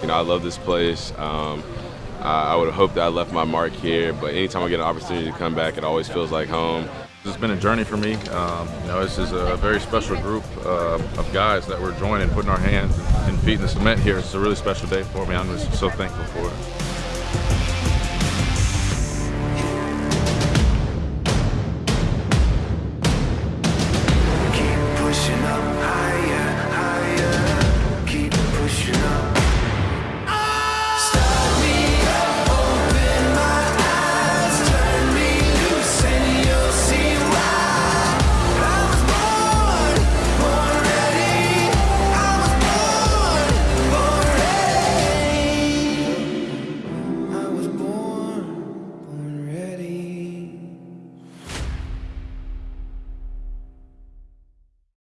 You know, I love this place. Um, I, I would hoped that I left my mark here, but anytime I get an opportunity to come back, it always feels like home. It's been a journey for me. Um, you know, this is a very special group uh, of guys that we're joining, putting our hands and feet in the cement here. It's a really special day for me. I'm just so thankful for it.